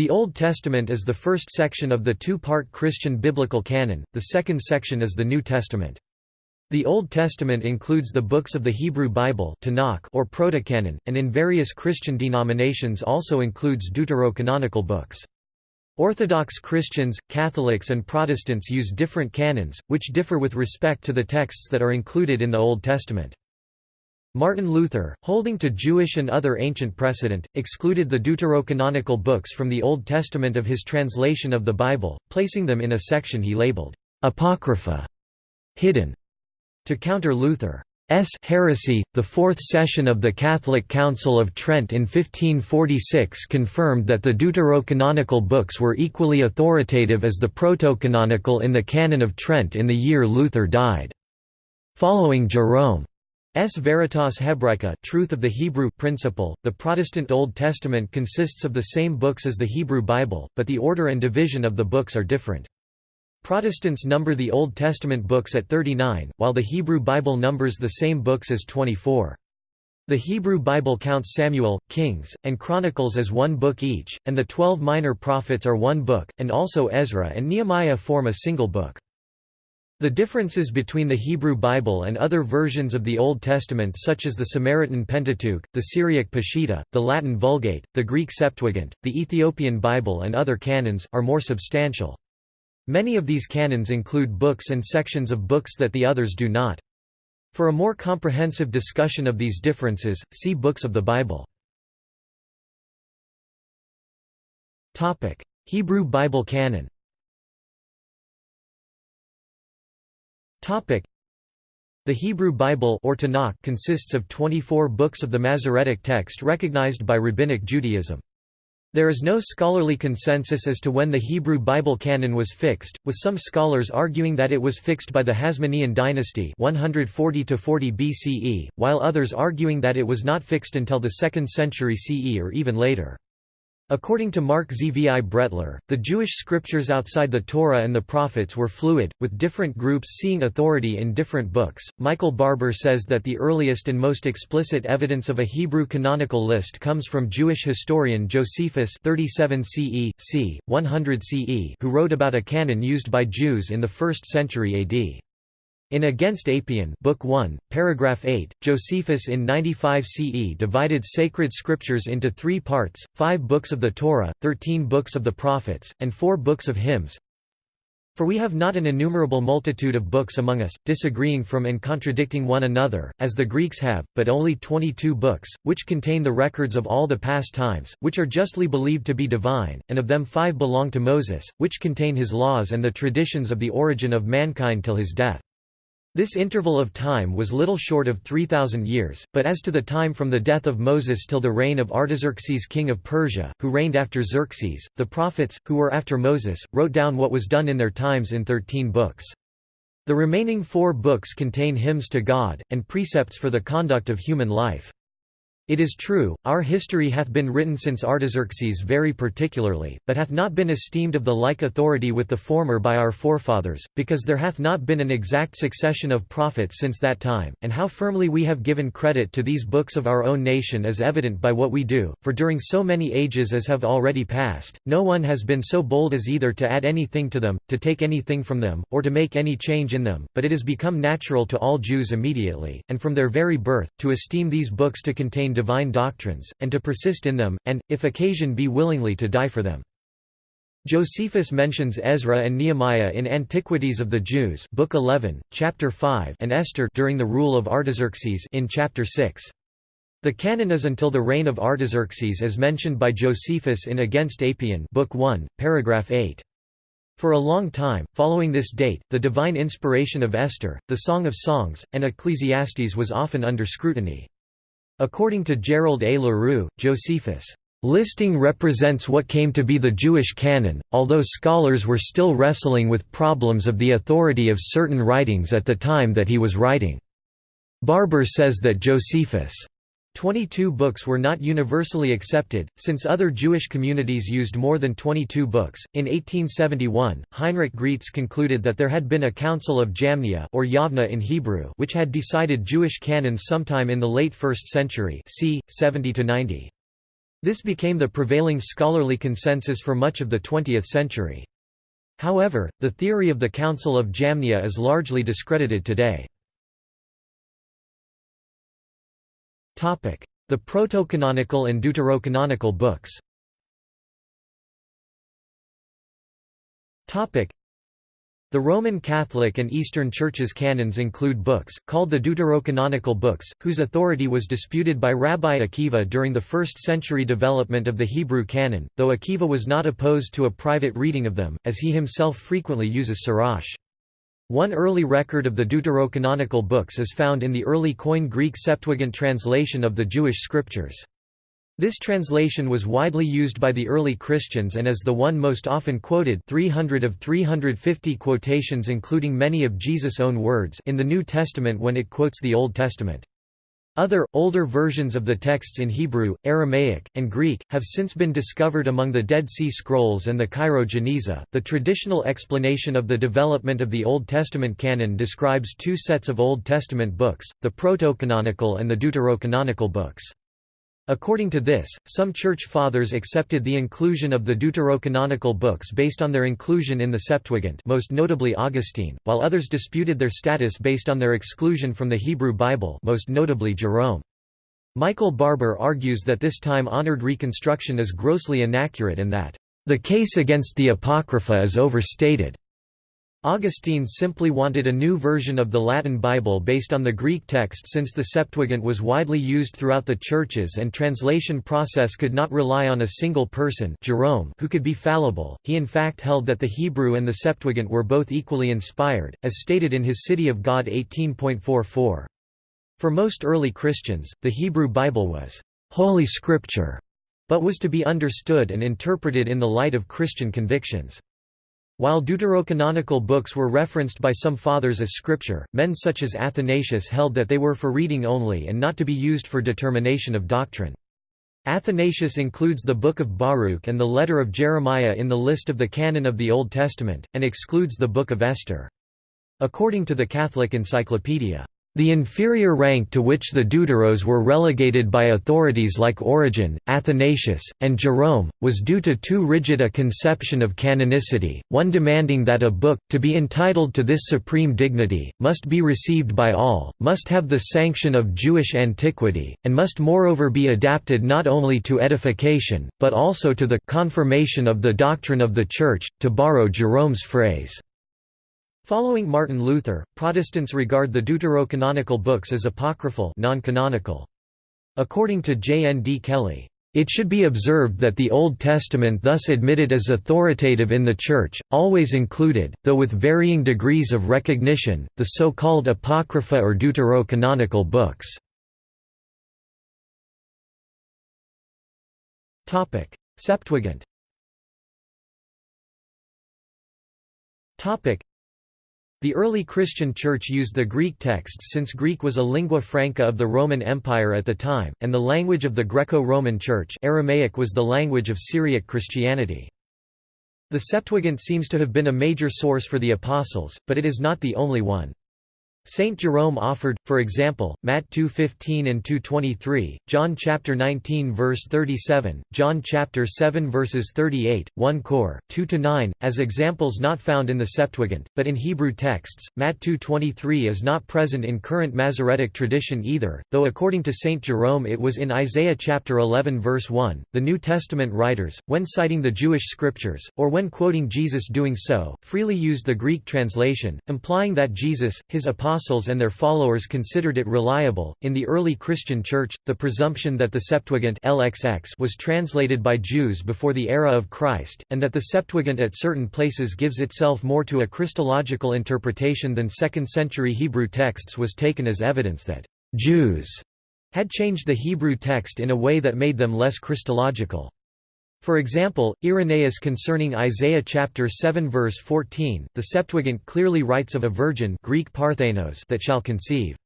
The Old Testament is the first section of the two-part Christian biblical canon, the second section is the New Testament. The Old Testament includes the books of the Hebrew Bible Tanakh or Protocanon, and in various Christian denominations also includes deuterocanonical books. Orthodox Christians, Catholics and Protestants use different canons, which differ with respect to the texts that are included in the Old Testament. Martin Luther, holding to Jewish and other ancient precedent, excluded the deuterocanonical books from the Old Testament of his translation of the Bible, placing them in a section he labeled, "'Apocrypha' hidden. To counter Luther's heresy, the Fourth Session of the Catholic Council of Trent in 1546 confirmed that the deuterocanonical books were equally authoritative as the protocanonical in the Canon of Trent in the year Luther died. Following Jerome S. Veritas Hebraica truth of the Hebrew principle, the Protestant Old Testament consists of the same books as the Hebrew Bible, but the order and division of the books are different. Protestants number the Old Testament books at 39, while the Hebrew Bible numbers the same books as 24. The Hebrew Bible counts Samuel, Kings, and Chronicles as one book each, and the twelve minor prophets are one book, and also Ezra and Nehemiah form a single book. The differences between the Hebrew Bible and other versions of the Old Testament such as the Samaritan Pentateuch, the Syriac Peshitta, the Latin Vulgate, the Greek Septuagint, the Ethiopian Bible and other canons, are more substantial. Many of these canons include books and sections of books that the others do not. For a more comprehensive discussion of these differences, see Books of the Bible. Hebrew Bible canon The Hebrew Bible or Tanakh consists of 24 books of the Masoretic text recognized by Rabbinic Judaism. There is no scholarly consensus as to when the Hebrew Bible canon was fixed, with some scholars arguing that it was fixed by the Hasmonean dynasty 140 40 BCE, while others arguing that it was not fixed until the 2nd century CE or even later. According to Mark Zvi Brettler, the Jewish scriptures outside the Torah and the prophets were fluid, with different groups seeing authority in different books. Michael Barber says that the earliest and most explicit evidence of a Hebrew canonical list comes from Jewish historian Josephus 37 CE, c. 100 CE, who wrote about a canon used by Jews in the 1st century AD. In Against Apion Book 1, paragraph 8, Josephus in 95 CE divided sacred scriptures into three parts, five books of the Torah, thirteen books of the prophets, and four books of hymns. For we have not an innumerable multitude of books among us, disagreeing from and contradicting one another, as the Greeks have, but only twenty-two books, which contain the records of all the past times, which are justly believed to be divine, and of them five belong to Moses, which contain his laws and the traditions of the origin of mankind till his death. This interval of time was little short of 3,000 years, but as to the time from the death of Moses till the reign of Artaxerxes king of Persia, who reigned after Xerxes, the prophets, who were after Moses, wrote down what was done in their times in thirteen books. The remaining four books contain hymns to God, and precepts for the conduct of human life. It is true, our history hath been written since Artaxerxes very particularly, but hath not been esteemed of the like authority with the former by our forefathers, because there hath not been an exact succession of prophets since that time, and how firmly we have given credit to these books of our own nation is evident by what we do, for during so many ages as have already passed, no one has been so bold as either to add anything to them, to take anything from them, or to make any change in them, but it has become natural to all Jews immediately, and from their very birth, to esteem these books to contain divine doctrines, and to persist in them, and, if occasion be willingly to die for them. Josephus mentions Ezra and Nehemiah in Antiquities of the Jews Book 11, Chapter 5 and Esther during the rule of Artaxerxes in Chapter 6. The canon is until the reign of Artaxerxes as mentioned by Josephus in Against Apion Book 1, paragraph 8. For a long time, following this date, the divine inspiration of Esther, the Song of Songs, and Ecclesiastes was often under scrutiny. According to Gerald A. LaRue, Josephus' listing represents what came to be the Jewish canon, although scholars were still wrestling with problems of the authority of certain writings at the time that he was writing. Barber says that Josephus' 22 books were not universally accepted, since other Jewish communities used more than 22 books. In 1871, Heinrich Graetz concluded that there had been a Council of Jamnia or Yavna in Hebrew, which had decided Jewish canons sometime in the late 1st century, c. 70 to 90. This became the prevailing scholarly consensus for much of the 20th century. However, the theory of the Council of Jamnia is largely discredited today. The proto-canonical and deuterocanonical books. The Roman Catholic and Eastern Churches canons include books, called the deuterocanonical books, whose authority was disputed by Rabbi Akiva during the first-century development of the Hebrew canon, though Akiva was not opposed to a private reading of them, as he himself frequently uses Sirach. One early record of the deuterocanonical books is found in the early Koine Greek Septuagint translation of the Jewish scriptures. This translation was widely used by the early Christians and is the one most often quoted 300 of 350 quotations including many of Jesus' own words in the New Testament when it quotes the Old Testament. Other, older versions of the texts in Hebrew, Aramaic, and Greek, have since been discovered among the Dead Sea Scrolls and the Cairo Geniza. The traditional explanation of the development of the Old Testament canon describes two sets of Old Testament books, the proto-canonical and the deuterocanonical books. According to this, some Church Fathers accepted the inclusion of the deuterocanonical books based on their inclusion in the Septuagint most notably Augustine, while others disputed their status based on their exclusion from the Hebrew Bible most notably Jerome. Michael Barber argues that this time-honored reconstruction is grossly inaccurate and that, "...the case against the Apocrypha is overstated." Augustine simply wanted a new version of the Latin Bible based on the Greek text since the Septuagint was widely used throughout the churches and translation process could not rely on a single person Jerome who could be fallible. He in fact held that the Hebrew and the Septuagint were both equally inspired, as stated in his City of God 18.44. For most early Christians, the Hebrew Bible was «holy scripture», but was to be understood and interpreted in the light of Christian convictions. While deuterocanonical books were referenced by some fathers as scripture, men such as Athanasius held that they were for reading only and not to be used for determination of doctrine. Athanasius includes the Book of Baruch and the letter of Jeremiah in the list of the canon of the Old Testament, and excludes the Book of Esther. According to the Catholic Encyclopedia, the inferior rank to which the Deuteros were relegated by authorities like Origen, Athanasius, and Jerome, was due to too rigid a conception of canonicity, one demanding that a book, to be entitled to this supreme dignity, must be received by all, must have the sanction of Jewish antiquity, and must moreover be adapted not only to edification, but also to the confirmation of the doctrine of the Church, to borrow Jerome's phrase. Following Martin Luther, Protestants regard the deuterocanonical books as apocryphal non-canonical. According to J. N. D. Kelly, it should be observed that the Old Testament thus admitted as authoritative in the Church, always included, though with varying degrees of recognition, the so-called Apocrypha or deuterocanonical books. Septuagint the early Christian Church used the Greek texts since Greek was a lingua franca of the Roman Empire at the time, and the language of the Greco-Roman Church Aramaic was the language of Syriac Christianity. The Septuagint seems to have been a major source for the Apostles, but it is not the only one. Saint Jerome offered, for example, Matt 2:15 and 2:23, John chapter 19 verse 37, John chapter 7 verses 38, 1 Cor 2 to 9 as examples not found in the Septuagint, but in Hebrew texts. Matt 2:23 is not present in current Masoretic tradition either, though according to Saint Jerome it was in Isaiah chapter 11 verse 1. The New Testament writers, when citing the Jewish scriptures or when quoting Jesus doing so, freely used the Greek translation, implying that Jesus, his apostles apostles and their followers considered it reliable. In the early Christian Church, the presumption that the Septuagint LXX was translated by Jews before the era of Christ, and that the Septuagint at certain places gives itself more to a Christological interpretation than 2nd century Hebrew texts was taken as evidence that Jews had changed the Hebrew text in a way that made them less Christological. For example, Irenaeus concerning Isaiah chapter 7 verse 14, the Septuagint clearly writes of a virgin Greek parthenos that shall conceive.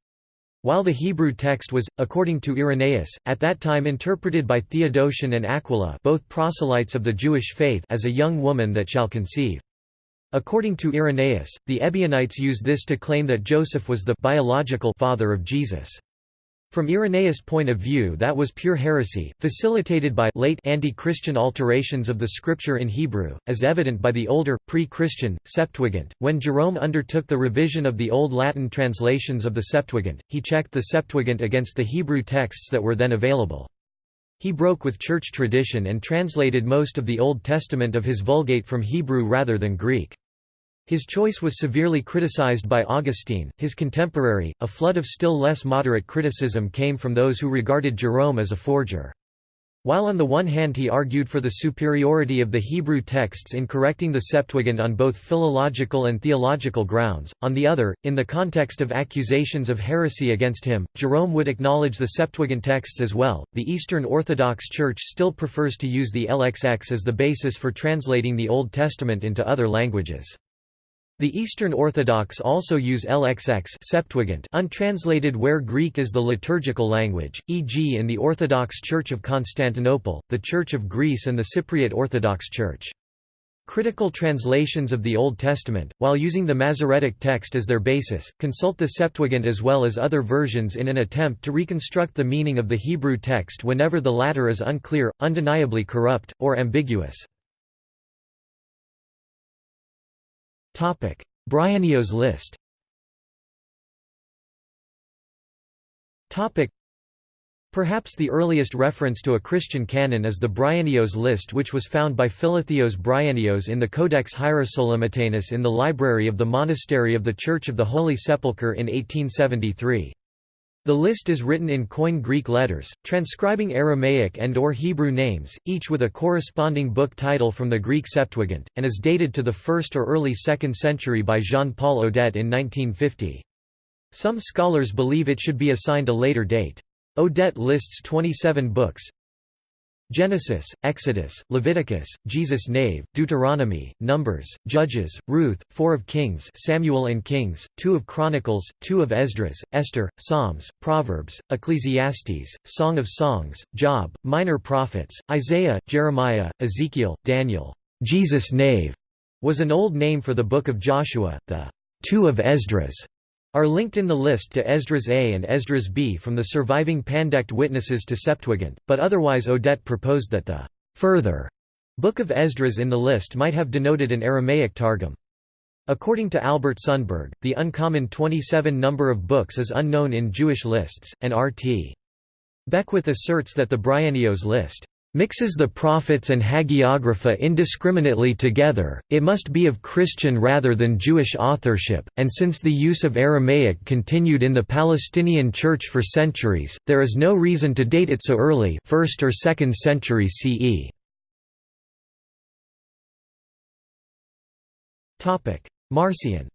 While the Hebrew text was, according to Irenaeus, at that time interpreted by Theodotion and Aquila both proselytes of the Jewish faith as a young woman that shall conceive. According to Irenaeus, the Ebionites used this to claim that Joseph was the biological father of Jesus. From Irenaeus' point of view that was pure heresy, facilitated by late anti-Christian alterations of the scripture in Hebrew, as evident by the older, pre-Christian, Septuagint. When Jerome undertook the revision of the Old Latin translations of the Septuagint, he checked the Septuagint against the Hebrew texts that were then available. He broke with church tradition and translated most of the Old Testament of his Vulgate from Hebrew rather than Greek. His choice was severely criticized by Augustine, his contemporary. A flood of still less moderate criticism came from those who regarded Jerome as a forger. While on the one hand he argued for the superiority of the Hebrew texts in correcting the Septuagint on both philological and theological grounds, on the other, in the context of accusations of heresy against him, Jerome would acknowledge the Septuagint texts as well. The Eastern Orthodox Church still prefers to use the LXX as the basis for translating the Old Testament into other languages. The Eastern Orthodox also use LXX Septuagint untranslated where Greek is the liturgical language, e.g. in the Orthodox Church of Constantinople, the Church of Greece and the Cypriot Orthodox Church. Critical translations of the Old Testament, while using the Masoretic text as their basis, consult the Septuagint as well as other versions in an attempt to reconstruct the meaning of the Hebrew text whenever the latter is unclear, undeniably corrupt, or ambiguous. Bryennios list. Topic: Perhaps the earliest reference to a Christian canon is the Bryennios list which was found by Philotheos Bryennios in the Codex Hierosolymitanus in the library of the Monastery of the Church of the Holy Sepulchre in 1873. The list is written in Koine Greek letters, transcribing Aramaic and or Hebrew names, each with a corresponding book title from the Greek Septuagint, and is dated to the 1st or early 2nd century by Jean-Paul Audet in 1950. Some scholars believe it should be assigned a later date. Audet lists 27 books, Genesis, Exodus, Leviticus, Jesus Nave, Deuteronomy, Numbers, Judges, Ruth, 4 of Kings Samuel and Kings, 2 of Chronicles, 2 of Esdras, Esther, Psalms, Proverbs, Ecclesiastes, Song of Songs, Job, Minor Prophets, Isaiah, Jeremiah, Ezekiel, Daniel. Jesus Nave was an old name for the Book of Joshua, the Two of Esdras are linked in the list to Esdras A and Esdras B from the surviving Pandect witnesses to Septuagint, but otherwise Audet proposed that the further Book of Esdras in the list might have denoted an Aramaic Targum. According to Albert Sundberg, the uncommon 27 number of books is unknown in Jewish lists, and R.T. Beckwith asserts that the Bryennios list mixes the prophets and hagiographa indiscriminately together, it must be of Christian rather than Jewish authorship, and since the use of Aramaic continued in the Palestinian Church for centuries, there is no reason to date it so early 1st or 2nd century CE. Marcion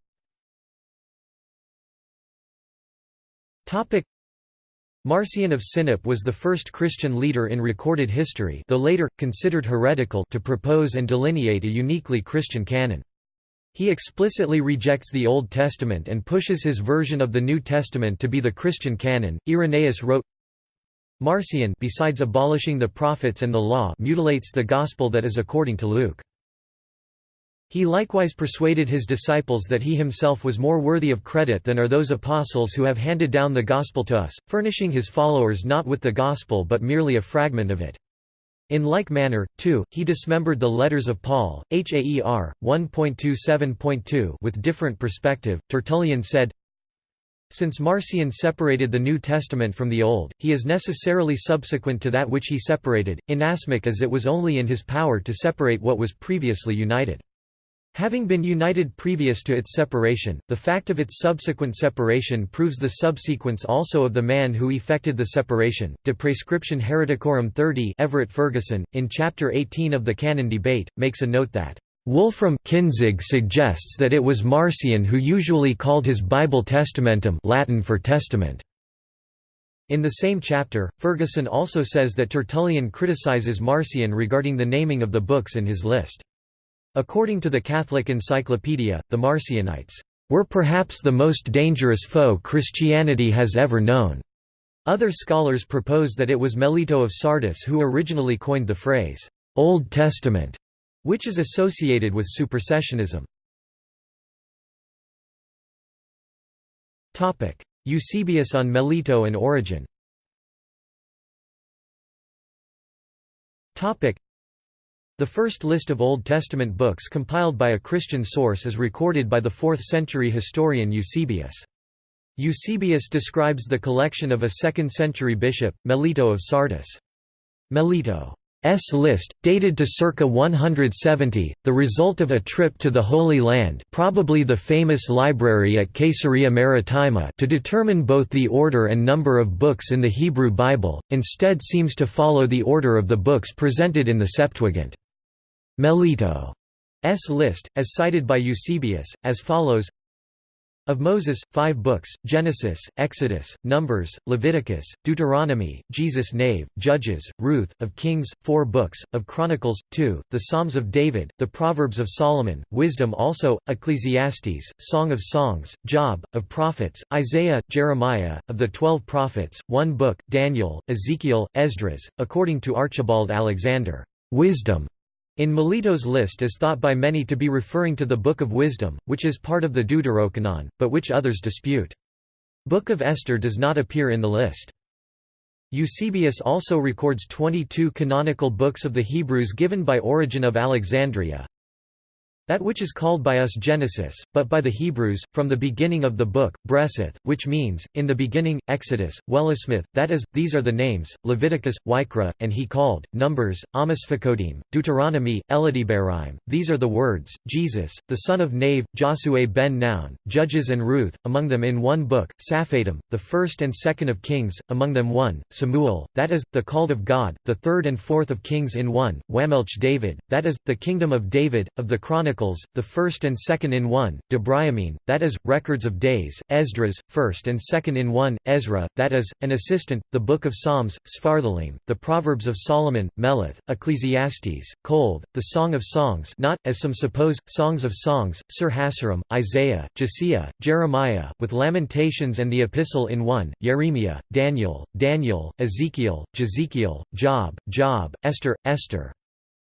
Marcion of Sinope was the first Christian leader in recorded history though later, considered heretical to propose and delineate a uniquely Christian canon. He explicitly rejects the Old Testament and pushes his version of the New Testament to be the Christian canon. Irenaeus wrote, Marcion besides abolishing the prophets and the law mutilates the gospel that is according to Luke. He likewise persuaded his disciples that he himself was more worthy of credit than are those apostles who have handed down the gospel to us, furnishing his followers not with the gospel but merely a fragment of it. In like manner, too, he dismembered the letters of Paul, Haer, 1.27.2 with different perspective. Tertullian said, Since Marcion separated the New Testament from the Old, he is necessarily subsequent to that which he separated, inasmuch as it was only in his power to separate what was previously united. Having been united previous to its separation, the fact of its subsequent separation proves the subsequence also of the man who effected the separation. De Prescription Hereticorum 30 Everett Ferguson, in Chapter 18 of the Canon Debate, makes a note that Wolfram Kinzig suggests that it was Marcion who usually called his Bible testamentum Latin for testament. In the same chapter, Ferguson also says that Tertullian criticizes Marcion regarding the naming of the books in his list. According to the Catholic Encyclopedia, the Marcionites were perhaps the most dangerous foe Christianity has ever known. Other scholars propose that it was Melito of Sardis who originally coined the phrase, Old Testament, which is associated with supersessionism. Eusebius on Melito and Origen the first list of Old Testament books compiled by a Christian source is recorded by the 4th century historian Eusebius. Eusebius describes the collection of a 2nd century bishop, Melito of Sardis. Melito S list, dated to circa 170, the result of a trip to the Holy Land probably the famous library at Caesarea Maritima to determine both the order and number of books in the Hebrew Bible, instead seems to follow the order of the books presented in the Septuagint. Melito's list, as cited by Eusebius, as follows of Moses, five books, Genesis, Exodus, Numbers, Leviticus, Deuteronomy, Jesus Nave, Judges, Ruth, of Kings, four books, of Chronicles, two, the Psalms of David, the Proverbs of Solomon, Wisdom also, Ecclesiastes, Song of Songs, Job, of Prophets, Isaiah, Jeremiah, of the Twelve Prophets, one book, Daniel, Ezekiel, Esdras, according to Archibald Alexander. Wisdom in Melito's list is thought by many to be referring to the Book of Wisdom, which is part of the Deuterocanon, but which others dispute. Book of Esther does not appear in the list. Eusebius also records 22 canonical books of the Hebrews given by Origen of Alexandria, that which is called by us Genesis, but by the Hebrews, from the beginning of the book, Breseth, which means, in the beginning, Exodus, Wellesmith, that is, these are the names, Leviticus, Wykra, and he called, Numbers, Amos Deuteronomy, Eladibarim, these are the words, Jesus, the son of Nave, Josue ben Noun, Judges and Ruth, among them in one book, Saphadim, the first and second of Kings, among them one, Samuel, that is, the called of God, the third and fourth of Kings in one, Wamelch David, that is, the kingdom of David, of the Chronicles Chronicles, the first and second in one, Debrayamine, that is, records of days, Esdras, first and second in one, Ezra, that is, an assistant, the Book of Psalms, Sfarthalim, the Proverbs of Solomon, Meleth, Ecclesiastes, Kolv, the Song of Songs not, as some suppose, Songs of Songs, Sir Hassarim, Isaiah, Josiah, Jeremiah, with Lamentations and the Epistle in one, Jeremiah, Daniel, Daniel, Ezekiel, Jezekiel, Job, Job, Esther, Esther.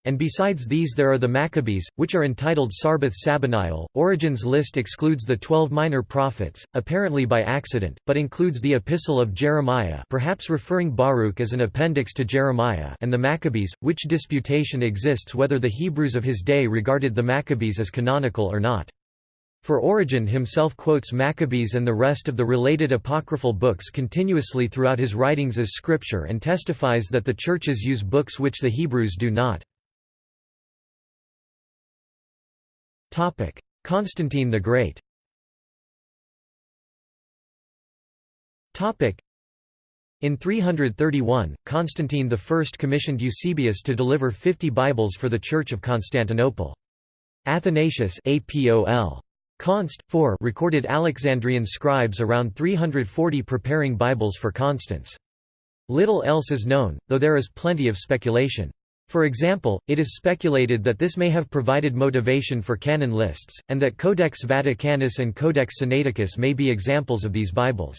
And besides these there are the Maccabees, which are entitled Sarbath Sabaniel. Origen's list excludes the twelve minor prophets, apparently by accident, but includes the Epistle of Jeremiah perhaps referring Baruch as an appendix to Jeremiah and the Maccabees, which disputation exists whether the Hebrews of his day regarded the Maccabees as canonical or not. For Origen himself quotes Maccabees and the rest of the related apocryphal books continuously throughout his writings as scripture and testifies that the churches use books which the Hebrews do not. Constantine the Great Topic: in 331, Constantine I commissioned Eusebius to deliver 50 Bibles for the Church of Constantinople. Athanasius APOL. Const. 4 recorded Alexandrian scribes around 340 preparing Bibles for Constans. Little else is known, though there is plenty of speculation. For example, it is speculated that this may have provided motivation for canon lists, and that Codex Vaticanus and Codex Sinaiticus may be examples of these Bibles.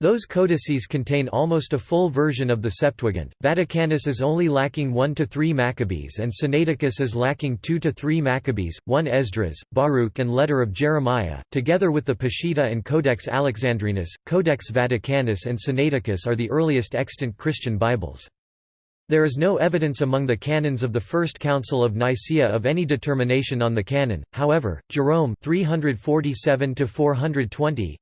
Those codices contain almost a full version of the Septuagint. Vaticanus is only lacking 1 to 3 Maccabees and Sinaiticus is lacking 2 to 3 Maccabees, 1 Esdras, Baruch and Letter of Jeremiah. Together with the Peshitta and Codex Alexandrinus, Codex Vaticanus and Sinaiticus are the earliest extant Christian Bibles. There is no evidence among the canons of the First Council of Nicaea of any determination on the canon, however, Jerome 347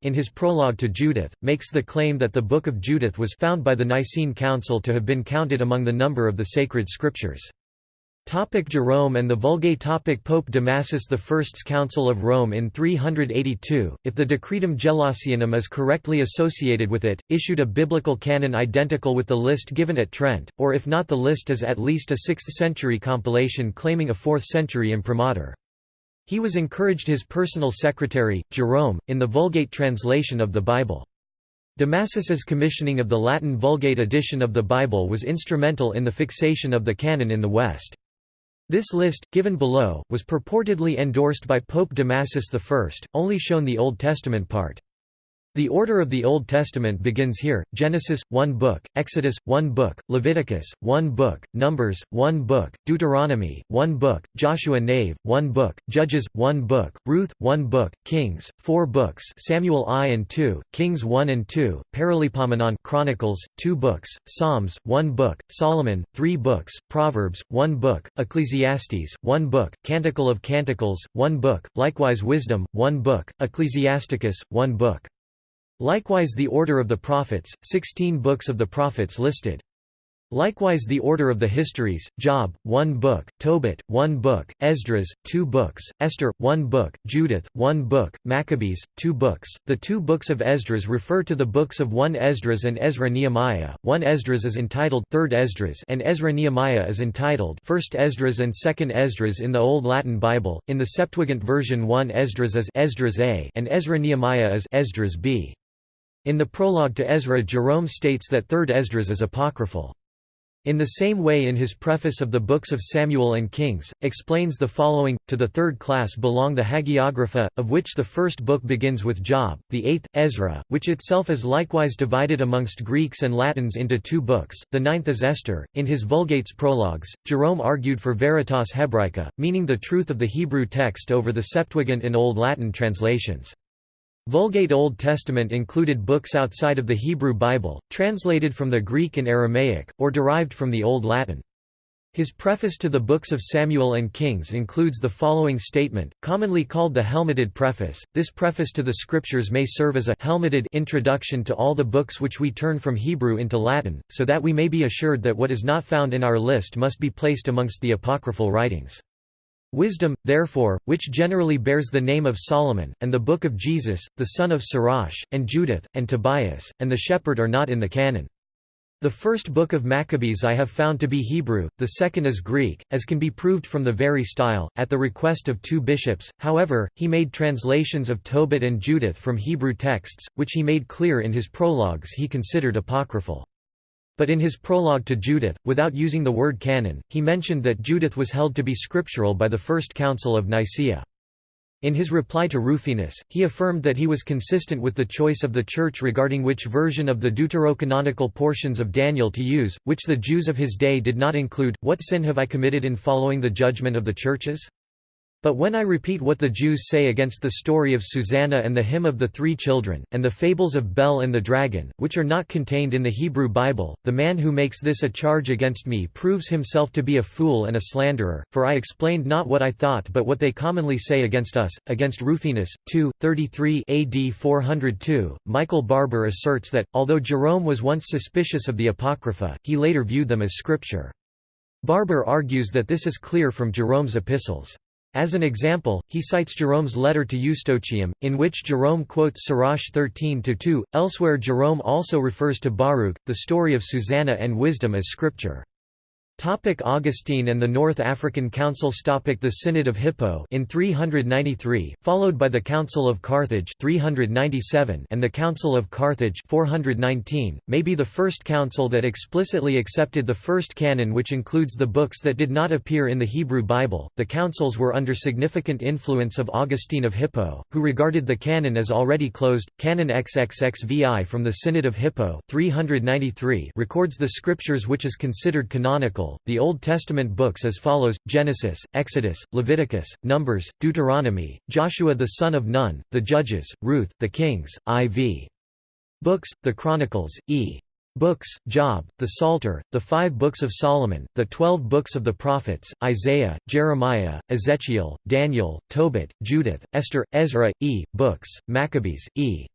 in his prologue to Judith, makes the claim that the Book of Judith was found by the Nicene Council to have been counted among the number of the sacred scriptures. Topic Jerome and the Vulgate topic Pope Damasus I's Council of Rome in 382, if the Decretum Gelasianum is correctly associated with it, issued a biblical canon identical with the list given at Trent, or if not the list is at least a 6th-century compilation claiming a 4th-century imprimatur. He was encouraged his personal secretary, Jerome, in the Vulgate translation of the Bible. Damasus's commissioning of the Latin Vulgate edition of the Bible was instrumental in the fixation of the canon in the West. This list, given below, was purportedly endorsed by Pope Damasus I, only shown the Old Testament part. The order of the Old Testament begins here, Genesis, one book, Exodus, one book, Leviticus, one book, Numbers, one book, Deuteronomy, one book, Joshua Nave, one book, Judges, one book, Ruth, one book, Kings, four books Samuel I and II, Kings 1 and 2, Paralipomenon Chronicles, two books, Psalms, one book, Solomon, three books, Proverbs, one book, Ecclesiastes, one book, Canticle of Canticles, one book, likewise Wisdom, one book, Ecclesiasticus, one book. Likewise the order of the prophets, 16 books of the prophets listed. Likewise the order of the histories, Job, one book, Tobit, one book, Esdras, two books, Esther, one book, Judith, one book, Maccabees, two books. The two books of Esdras refer to the books of 1 Esdras and Ezra Nehemiah. 1 Esdras is entitled 3rd Esdras and Ezra Nehemiah is entitled 1st Esdras and 2nd Esdras in the Old Latin Bible. In the Septuagint version 1 Esdras is Esdras A and Ezra Nehemiah is Esdras B. In the prologue to Ezra Jerome states that 3rd Esdras is apocryphal. In the same way in his preface of the books of Samuel and Kings, explains the following, to the third class belong the Hagiographa, of which the first book begins with Job, the eighth, Ezra, which itself is likewise divided amongst Greeks and Latins into two books, the ninth is Esther. In his Vulgate's prologues, Jerome argued for veritas hebraica, meaning the truth of the Hebrew text over the Septuagint and Old Latin translations. Vulgate Old Testament included books outside of the Hebrew Bible, translated from the Greek and Aramaic, or derived from the Old Latin. His preface to the books of Samuel and Kings includes the following statement, commonly called the helmeted preface. This preface to the scriptures may serve as a helmeted introduction to all the books which we turn from Hebrew into Latin, so that we may be assured that what is not found in our list must be placed amongst the apocryphal writings. Wisdom, therefore, which generally bears the name of Solomon, and the Book of Jesus, the son of Sirach, and Judith, and Tobias, and the Shepherd are not in the canon. The first book of Maccabees I have found to be Hebrew, the second is Greek, as can be proved from the very style. At the request of two bishops, however, he made translations of Tobit and Judith from Hebrew texts, which he made clear in his prologues he considered apocryphal. But in his prologue to Judith, without using the word canon, he mentioned that Judith was held to be scriptural by the First Council of Nicaea. In his reply to Rufinus, he affirmed that he was consistent with the choice of the Church regarding which version of the deuterocanonical portions of Daniel to use, which the Jews of his day did not include. What sin have I committed in following the judgment of the churches? But when I repeat what the Jews say against the story of Susanna and the hymn of the three children, and the fables of Bel and the dragon, which are not contained in the Hebrew Bible, the man who makes this a charge against me proves himself to be a fool and a slanderer, for I explained not what I thought but what they commonly say against us. Against Rufinus, 2, 33 AD 402, Michael Barber asserts that, although Jerome was once suspicious of the Apocrypha, he later viewed them as scripture. Barber argues that this is clear from Jerome's epistles. As an example, he cites Jerome's letter to Eustochium, in which Jerome quotes Sirach 13-2. Elsewhere Jerome also refers to Baruch, the story of Susanna and wisdom as scripture. Topic Augustine and the North African Councils Topic The Synod of Hippo in 393, followed by the Council of Carthage 397 and the Council of Carthage 419, may be the first council that explicitly accepted the first canon which includes the books that did not appear in the Hebrew Bible. The councils were under significant influence of Augustine of Hippo, who regarded the canon as already closed. Canon XXXVI from the Synod of Hippo 393 records the scriptures which is considered canonical the Old Testament books as follows, Genesis, Exodus, Leviticus, Numbers, Deuteronomy, Joshua the son of Nun, the Judges, Ruth, the Kings, IV. Books, the Chronicles, E. Books, Job, the Psalter, the five books of Solomon, the twelve books of the prophets, Isaiah, Jeremiah, Ezekiel, Daniel, Tobit, Judith, Esther, Ezra, E. Books, Maccabees, E.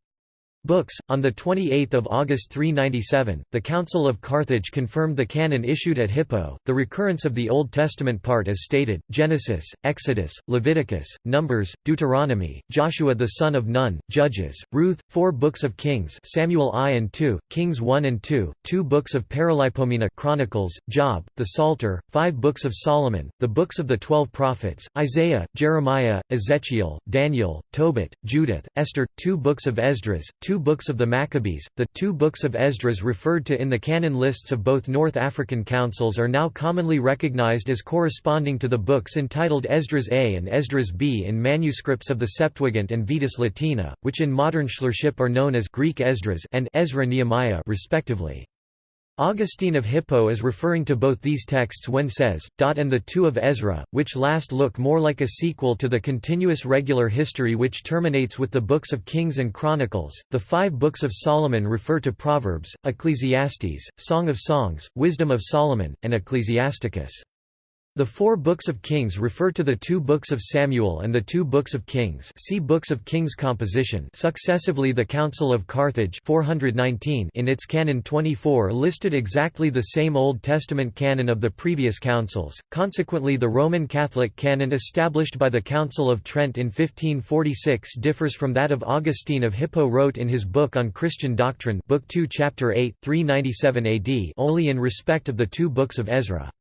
Books. On 28 August 397, the Council of Carthage confirmed the canon issued at Hippo, the recurrence of the Old Testament part as stated, Genesis, Exodus, Leviticus, Numbers, Deuteronomy, Joshua the son of Nun, Judges, Ruth, four books of Kings Samuel I and II, Kings 1 and 2, two books of Paralipomena Chronicles, Job, the Psalter, five books of Solomon, the books of the twelve prophets, Isaiah, Jeremiah, Ezekiel, Daniel, Tobit, Judith, Esther, two books of Esdras, two two books of the Maccabees. The two books of Esdras referred to in the canon lists of both North African councils are now commonly recognized as corresponding to the books entitled Esdras A and Esdras B in manuscripts of the Septuagint and Vetus Latina, which in modern scholarship are known as Greek Esdras and Ezra Nehemiah respectively. Augustine of Hippo is referring to both these texts when says, and the two of Ezra, which last look more like a sequel to the continuous regular history which terminates with the books of Kings and Chronicles. The five books of Solomon refer to Proverbs, Ecclesiastes, Song of Songs, Wisdom of Solomon, and Ecclesiasticus. The four books of Kings refer to the two books of Samuel and the two books of Kings see books of Kings composition successively the Council of Carthage 419 in its Canon 24 listed exactly the same Old Testament canon of the previous councils, consequently the Roman Catholic canon established by the Council of Trent in 1546 differs from that of Augustine of Hippo wrote in his book on Christian doctrine Book 2 Chapter 8 397 AD only in respect of the two books of Ezra.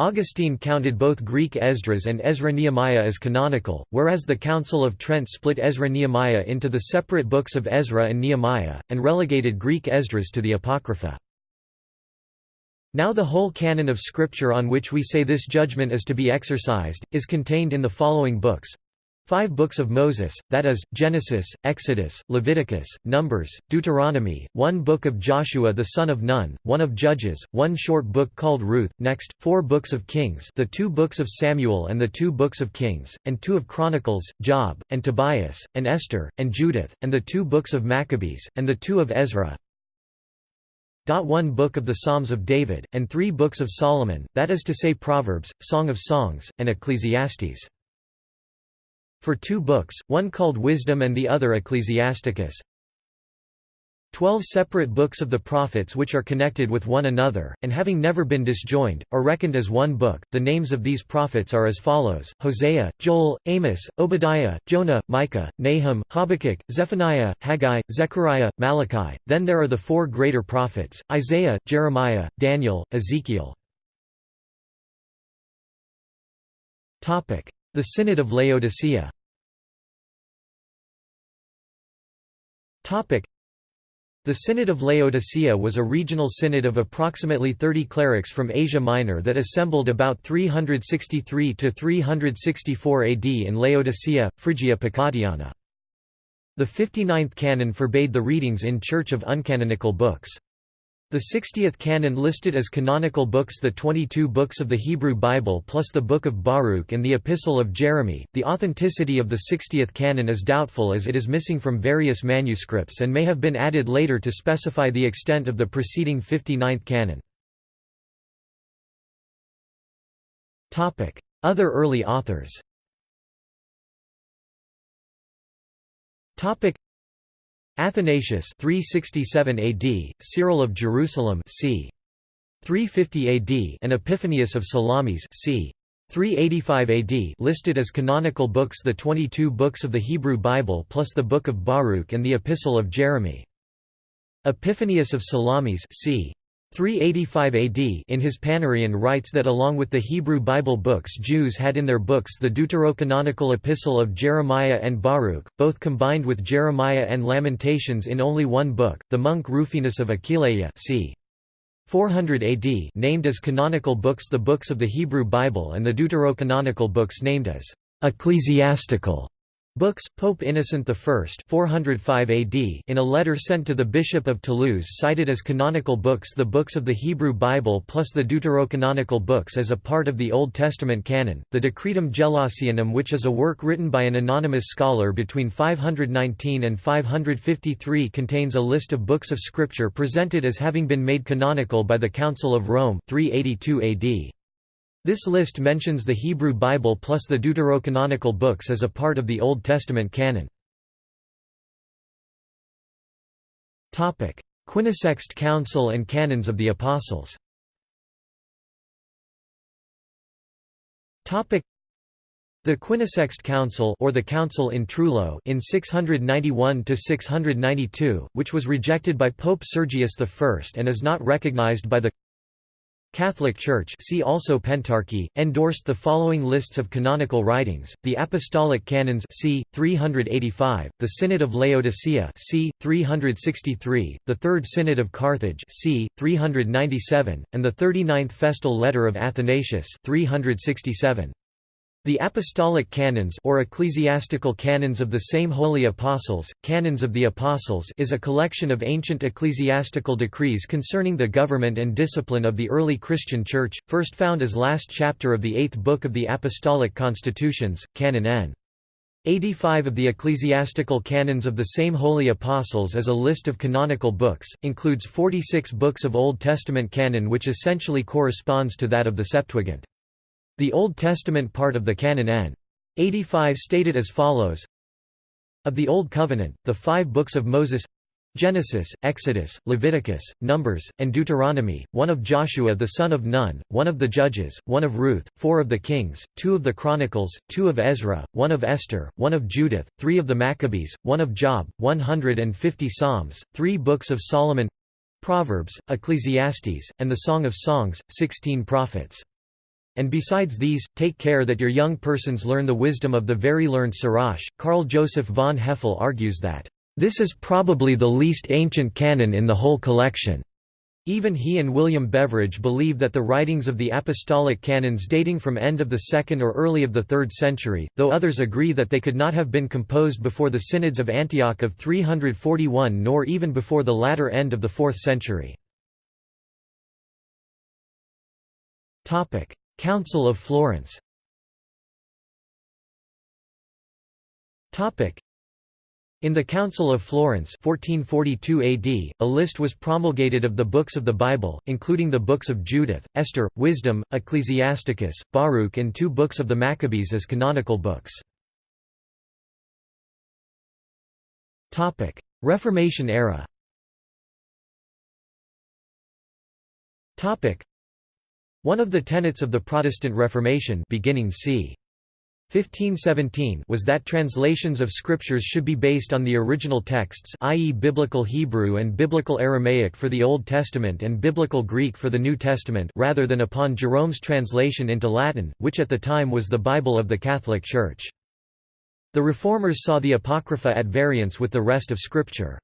Augustine counted both Greek Esdras and Ezra Nehemiah as canonical, whereas the Council of Trent split Ezra Nehemiah into the separate books of Ezra and Nehemiah, and relegated Greek Esdras to the Apocrypha. Now the whole canon of Scripture on which we say this judgment is to be exercised, is contained in the following books Five books of Moses, that is, Genesis, Exodus, Leviticus, Numbers, Deuteronomy, one book of Joshua the son of Nun, one of Judges, one short book called Ruth, next, four books of Kings the two books of Samuel and the two books of Kings, and two of Chronicles, Job, and Tobias, and Esther, and Judith, and the two books of Maccabees, and the two of Ezra, one book of the Psalms of David, and three books of Solomon, that is to say Proverbs, Song of Songs, and Ecclesiastes for two books, one called Wisdom and the other Ecclesiasticus. Twelve separate books of the prophets which are connected with one another, and having never been disjoined, are reckoned as one book. The names of these prophets are as follows Hosea, Joel, Amos, Obadiah, Jonah, Micah, Nahum, Habakkuk, Zephaniah, Haggai, Zechariah, Malachi. Then there are the four greater prophets Isaiah, Jeremiah, Daniel, Ezekiel. The Synod of Laodicea the Synod of Laodicea was a regional synod of approximately 30 clerics from Asia Minor that assembled about 363–364 AD in Laodicea, Phrygia Pacatiana. The 59th canon forbade the readings in Church of uncanonical books. The 60th canon listed as canonical books the 22 books of the Hebrew Bible plus the Book of Baruch and the Epistle of Jeremy. The authenticity of the 60th canon is doubtful as it is missing from various manuscripts and may have been added later to specify the extent of the preceding 59th canon. Topic: Other early authors. Topic: Athanasius 367 AD, Cyril of Jerusalem c. 350 AD and Epiphanius of Salamis c. 385 AD listed as canonical books the 22 books of the Hebrew Bible plus the Book of Baruch and the Epistle of Jeremy. Epiphanius of Salamis c. 385 AD in his Panarion writes that along with the Hebrew Bible books Jews had in their books the deuterocanonical epistle of Jeremiah and Baruch, both combined with Jeremiah and Lamentations in only one book. The monk Rufinus of Aquileia c. 400 AD named as canonical books the books of the Hebrew Bible and the deuterocanonical books named as ecclesiastical Books, Pope Innocent I 405 AD in a letter sent to the Bishop of Toulouse cited as canonical books the books of the Hebrew Bible plus the deuterocanonical books as a part of the Old Testament canon. The Decretum Gelasianum which is a work written by an anonymous scholar between 519 and 553 contains a list of books of scripture presented as having been made canonical by the Council of Rome 382 AD. This list mentions the Hebrew Bible plus the deuterocanonical books as a part of the Old Testament canon. Quinisext Council and Canons of the Apostles. The Quinisext Council or the Council in Trullo in 691 692, which was rejected by Pope Sergius I and is not recognized by the Catholic Church see also Pentarchy, endorsed the following lists of canonical writings, the Apostolic Canons c. 385, the Synod of Laodicea c. 363, the Third Synod of Carthage c. 397, and the 39th Festal Letter of Athanasius 367. The Apostolic Canons or Ecclesiastical Canons of the same Holy Apostles, Canons of the Apostles is a collection of ancient ecclesiastical decrees concerning the government and discipline of the early Christian Church, first found as last chapter of the eighth book of the Apostolic Constitutions, Canon N. 85 of the Ecclesiastical Canons of the same Holy Apostles is a list of canonical books, includes 46 books of Old Testament canon which essentially corresponds to that of the Septuagint. The Old Testament part of the Canon N. 85 stated as follows Of the Old Covenant, the five books of Moses Genesis, Exodus, Leviticus, Numbers, and Deuteronomy, one of Joshua the son of Nun, one of the Judges, one of Ruth, four of the Kings, two of the Chronicles, two of Ezra, one of Esther, one of Judith, three of the Maccabees, one of Job, 150 Psalms, three books of Solomon Proverbs, Ecclesiastes, and the Song of Songs, 16 prophets. And besides these, take care that your young persons learn the wisdom of the very learned Sirach. Karl Joseph von Hefele argues that, This is probably the least ancient canon in the whole collection. Even he and William Beveridge believe that the writings of the apostolic canons dating from end of the 2nd or early of the 3rd century, though others agree that they could not have been composed before the synods of Antioch of 341 nor even before the latter end of the 4th century. Council of Florence. In the Council of Florence 1442 AD, a list was promulgated of the books of the Bible, including the books of Judith, Esther, Wisdom, Ecclesiasticus, Baruch and two books of the Maccabees as canonical books. Reformation era one of the tenets of the Protestant Reformation beginning c. 1517 was that translations of scriptures should be based on the original texts i.e. Biblical Hebrew and Biblical Aramaic for the Old Testament and Biblical Greek for the New Testament rather than upon Jerome's translation into Latin, which at the time was the Bible of the Catholic Church. The Reformers saw the Apocrypha at variance with the rest of Scripture.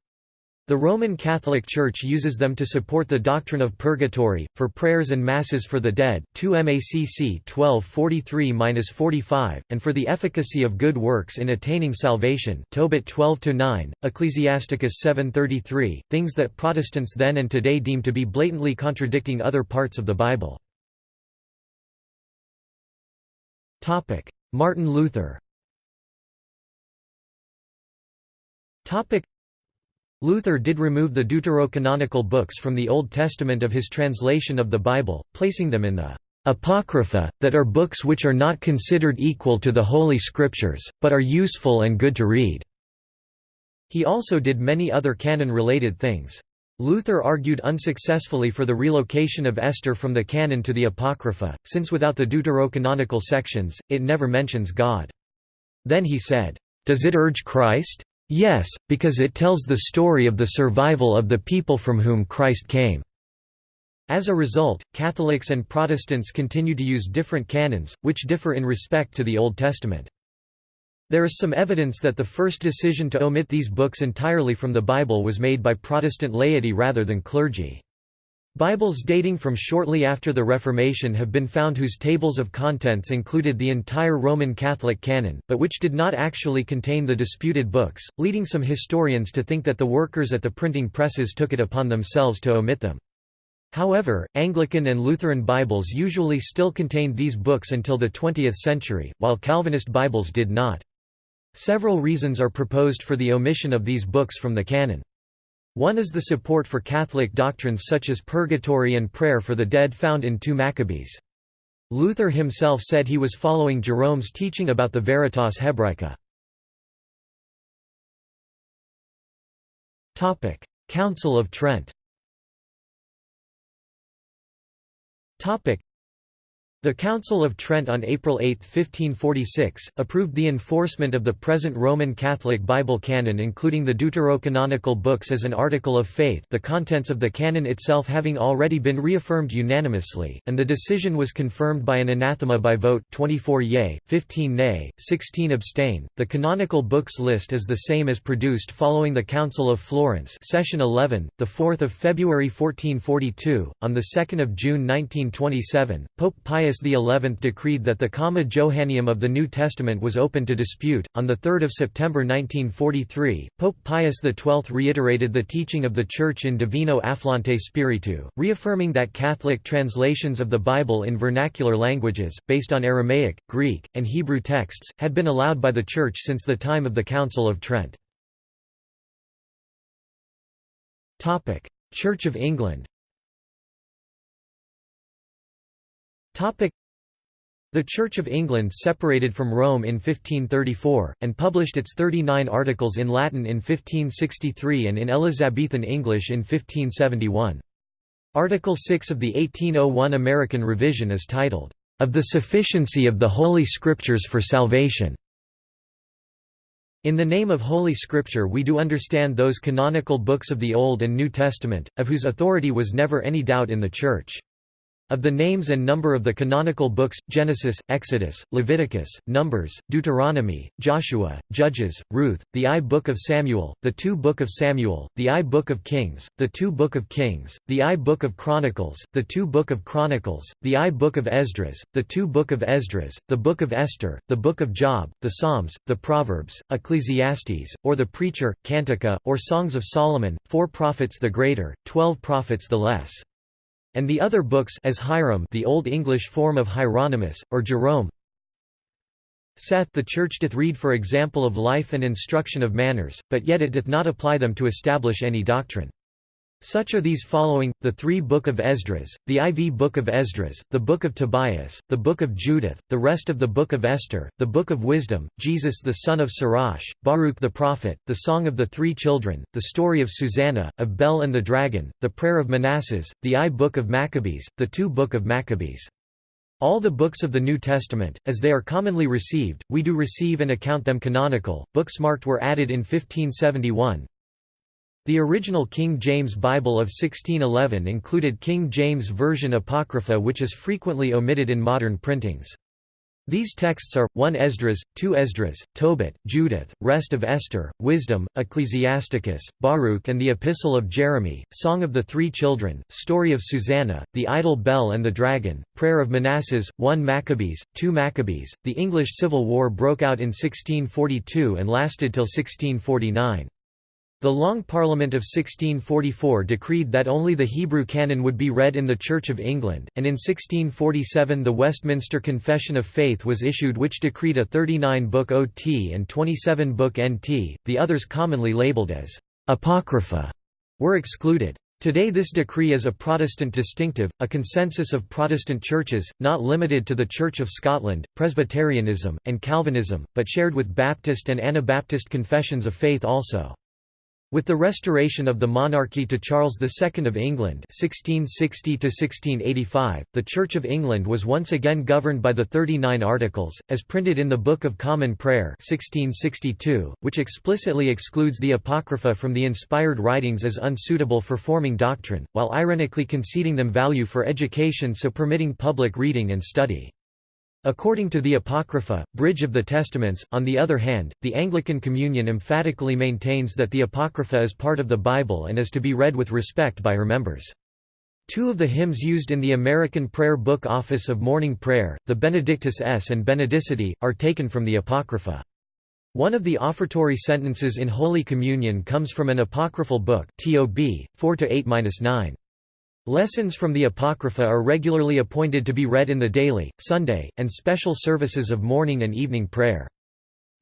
The Roman Catholic Church uses them to support the doctrine of purgatory, for prayers and masses for the dead 2 MACC 1243-45, and for the efficacy of good works in attaining salvation Tobit 12-9, Ecclesiasticus 733, things that Protestants then and today deem to be blatantly contradicting other parts of the Bible. Martin Luther Luther did remove the deuterocanonical books from the Old Testament of his translation of the Bible, placing them in the Apocrypha, that are books which are not considered equal to the Holy Scriptures, but are useful and good to read." He also did many other canon-related things. Luther argued unsuccessfully for the relocation of Esther from the canon to the Apocrypha, since without the deuterocanonical sections, it never mentions God. Then he said, "'Does it urge Christ? Yes, because it tells the story of the survival of the people from whom Christ came. As a result, Catholics and Protestants continue to use different canons, which differ in respect to the Old Testament. There is some evidence that the first decision to omit these books entirely from the Bible was made by Protestant laity rather than clergy. Bibles dating from shortly after the Reformation have been found whose tables of contents included the entire Roman Catholic canon, but which did not actually contain the disputed books, leading some historians to think that the workers at the printing presses took it upon themselves to omit them. However, Anglican and Lutheran Bibles usually still contained these books until the 20th century, while Calvinist Bibles did not. Several reasons are proposed for the omission of these books from the canon. One is the support for Catholic doctrines such as purgatory and prayer for the dead found in 2 Maccabees. Luther himself said he was following Jerome's teaching about the Veritas Hebraica. Council of Trent The Council of Trent on April 8, 1546, approved the enforcement of the present Roman Catholic Bible canon including the deuterocanonical books as an article of faith the contents of the canon itself having already been reaffirmed unanimously, and the decision was confirmed by an anathema by vote 24 yea, 15 nay, 16 abstain. The canonical books list is the same as produced following the Council of Florence session 11, 4 February 1442. On 2 June 1927, Pope Pius Pius XI decreed that the Comma Johanneum of the New Testament was open to dispute. On 3 September 1943, Pope Pius XII reiterated the teaching of the Church in Divino Afflante Spiritu, reaffirming that Catholic translations of the Bible in vernacular languages, based on Aramaic, Greek, and Hebrew texts, had been allowed by the Church since the time of the Council of Trent. Church of England the Church of England separated from Rome in 1534, and published its 39 articles in Latin in 1563 and in Elizabethan English in 1571. Article 6 of the 1801 American Revision is titled, "...of the sufficiency of the Holy Scriptures for salvation." In the name of Holy Scripture we do understand those canonical books of the Old and New Testament, of whose authority was never any doubt in the Church. Of the names and number of the canonical books, Genesis, Exodus, Leviticus, Numbers, Deuteronomy, Joshua, Judges, Ruth, the I Book of Samuel, the Two Book of Samuel, the I Book of Kings, the Two Book of Kings, the I Book of Chronicles, the Two Book of Chronicles, the I Book of Esdras, the Two Book of Esdras, the Book of Esther, the Book of Job, the Psalms, the Proverbs, Ecclesiastes, or the Preacher, Cantica, or Songs of Solomon, four prophets the greater, twelve prophets the less and the other books as Hierome the Old English form of Hieronymus, or Jerome saith the Church doth read for example of life and instruction of manners, but yet it doth not apply them to establish any doctrine. Such are these following, the three Book of Esdras, the IV Book of Esdras, the Book of Tobias, the Book of Judith, the rest of the Book of Esther, the Book of Wisdom, Jesus the son of Sirach, Baruch the prophet, the Song of the Three Children, the Story of Susanna, of Bel and the Dragon, the Prayer of Manasses, the I Book of Maccabees, the Two Book of Maccabees. All the books of the New Testament, as they are commonly received, we do receive and account them canonical. Books marked were added in 1571, the original King James Bible of 1611 included King James Version Apocrypha which is frequently omitted in modern printings. These texts are, 1 Esdras, 2 Esdras, Tobit, Judith, Rest of Esther, Wisdom, Ecclesiasticus, Baruch and the Epistle of Jeremy, Song of the Three Children, Story of Susanna, The Idol Bel and the Dragon, Prayer of Manasses, 1 Maccabees, 2 Maccabees. The English Civil War broke out in 1642 and lasted till 1649. The Long Parliament of 1644 decreed that only the Hebrew canon would be read in the Church of England, and in 1647 the Westminster Confession of Faith was issued which decreed a 39-book OT and 27-book NT, the others commonly labelled as «apocrypha» were excluded. Today this decree is a Protestant distinctive, a consensus of Protestant churches, not limited to the Church of Scotland, Presbyterianism, and Calvinism, but shared with Baptist and Anabaptist confessions of faith also. With the restoration of the monarchy to Charles II of England 1660 the Church of England was once again governed by the Thirty-Nine Articles, as printed in the Book of Common Prayer 1662, which explicitly excludes the Apocrypha from the inspired writings as unsuitable for forming doctrine, while ironically conceding them value for education so permitting public reading and study. According to the Apocrypha, Bridge of the Testaments, on the other hand, the Anglican Communion emphatically maintains that the Apocrypha is part of the Bible and is to be read with respect by her members. Two of the hymns used in the American Prayer Book Office of Morning Prayer, the Benedictus es and Benedicite, are taken from the Apocrypha. One of the offertory sentences in Holy Communion comes from an apocryphal book TOB, 4–8–9. Lessons from the Apocrypha are regularly appointed to be read in the daily, Sunday, and special services of morning and evening prayer.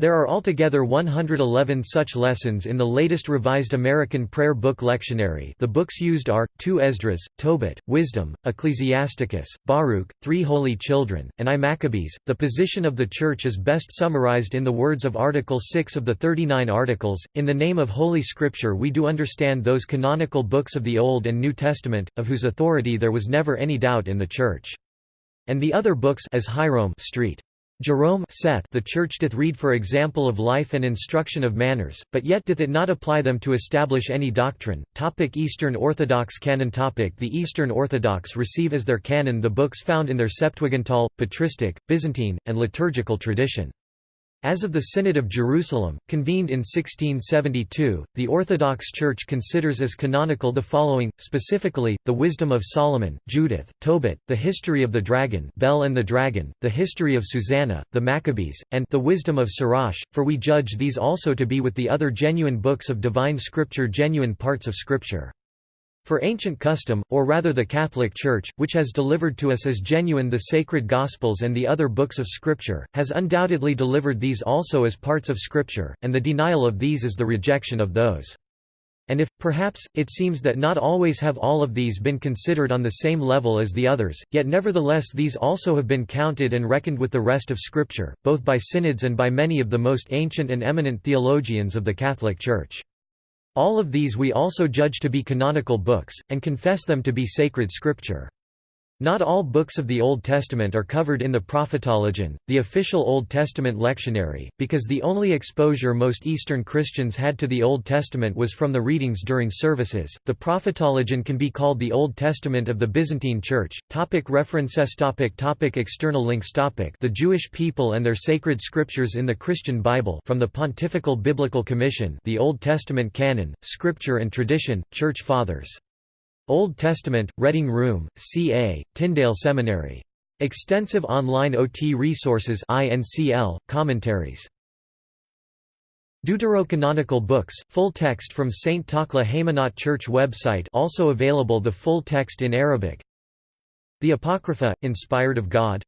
There are altogether 111 such lessons in the latest revised American Prayer Book Lectionary the books used are, 2 Esdras, Tobit, Wisdom, Ecclesiasticus, Baruch, Three Holy Children, and I Maccabees. The position of the Church is best summarized in the words of Article 6 of the 39 Articles, In the name of Holy Scripture we do understand those canonical books of the Old and New Testament, of whose authority there was never any doubt in the Church. and the other books as Hierome Street. Jerome saith the Church doth read for example of life and instruction of manners, but yet doth it not apply them to establish any doctrine. Topic Eastern Orthodox canon topic The Eastern Orthodox receive as their canon the books found in their Septuagintal, Patristic, Byzantine, and liturgical tradition. As of the Synod of Jerusalem, convened in 1672, the Orthodox Church considers as canonical the following, specifically, the Wisdom of Solomon, Judith, Tobit, the History of the Dragon Bel and the Dragon, the History of Susanna, the Maccabees, and the Wisdom of Sirach, for we judge these also to be with the other genuine books of divine scripture genuine parts of scripture. For ancient custom, or rather the Catholic Church, which has delivered to us as genuine the sacred Gospels and the other books of Scripture, has undoubtedly delivered these also as parts of Scripture, and the denial of these is the rejection of those. And if, perhaps, it seems that not always have all of these been considered on the same level as the others, yet nevertheless these also have been counted and reckoned with the rest of Scripture, both by synods and by many of the most ancient and eminent theologians of the Catholic Church. All of these we also judge to be canonical books, and confess them to be sacred scripture. Not all books of the Old Testament are covered in the Prophetologion, the official Old Testament lectionary, because the only exposure most Eastern Christians had to the Old Testament was from the readings during services. The Prophetologion can be called the Old Testament of the Byzantine Church. Topic references topic topic External links topic The Jewish people and their sacred scriptures in the Christian Bible from the Pontifical Biblical Commission The Old Testament Canon, Scripture and Tradition, Church Fathers Old Testament, Reading Room, CA, Tyndale Seminary. Extensive online OT resources INCL, commentaries. Deuterocanonical books, full text from St. Takla Haymanot Church website also available the full text in Arabic The Apocrypha, inspired of God